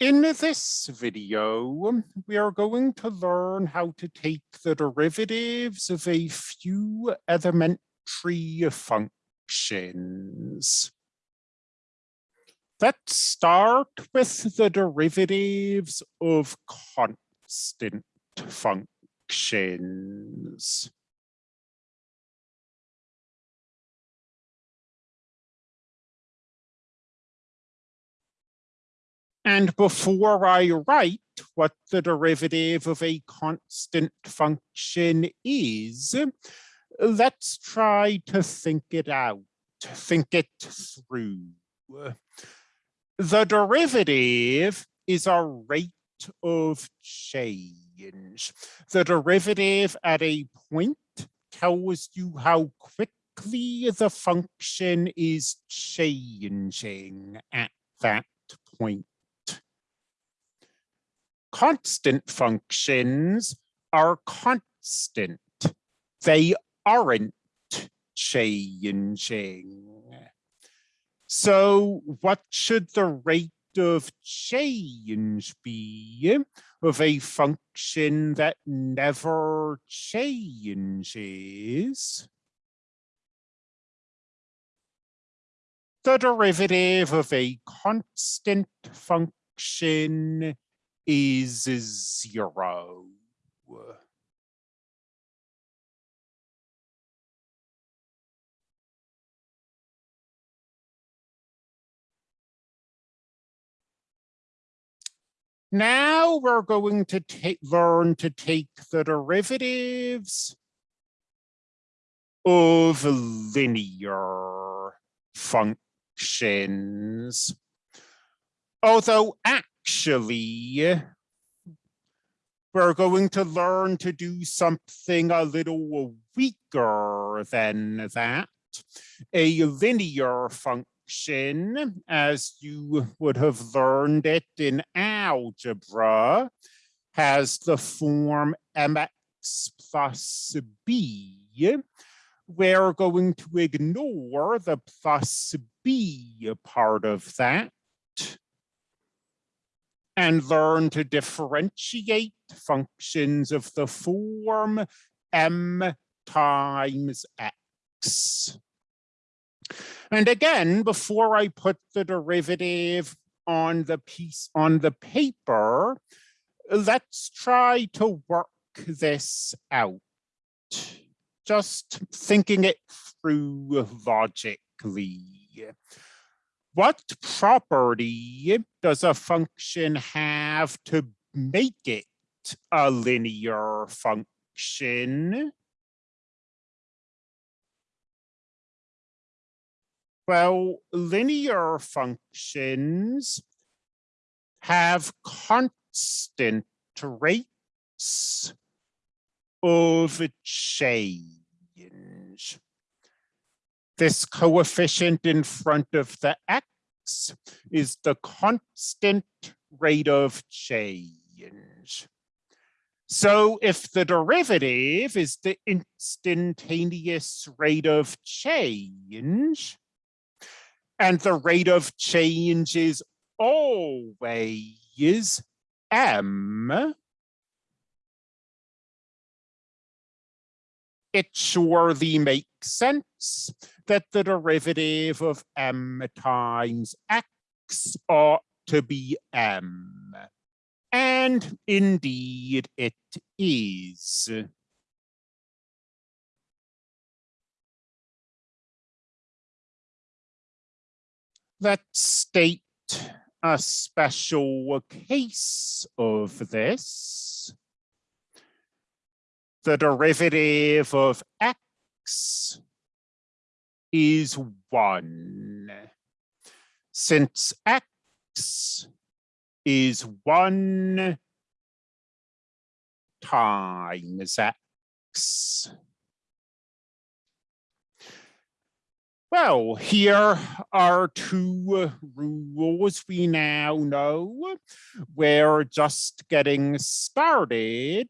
In this video, um, we are going to learn how to take the derivatives of a few elementary functions. Let's start with the derivatives of constant functions. And before I write what the derivative of a constant function is, let's try to think it out, think it through. The derivative is a rate of change. The derivative at a point tells you how quickly the function is changing at that point constant functions are constant. They aren't changing. So what should the rate of change be of a function that never changes? The derivative of a constant function is zero. Now we're going to take, learn to take the derivatives of linear functions. Although actually, we're going to learn to do something a little weaker than that. A linear function, as you would have learned it in algebra, has the form mx plus b. We're going to ignore the plus b part of that and learn to differentiate functions of the form m times x. And again, before I put the derivative on the piece on the paper, let's try to work this out. Just thinking it through logically what property does a function have to make it a linear function? Well, linear functions have constant rates of change this coefficient in front of the x is the constant rate of change. So if the derivative is the instantaneous rate of change, and the rate of change is always m, it surely makes sense that the derivative of m times x ought to be m. And indeed it is. Let's state a special case of this. The derivative of x is one. Since x is one times x. Well, here are two uh, rules we now know. We're just getting started.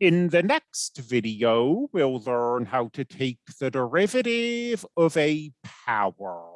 In the next video, we'll learn how to take the derivative of a power.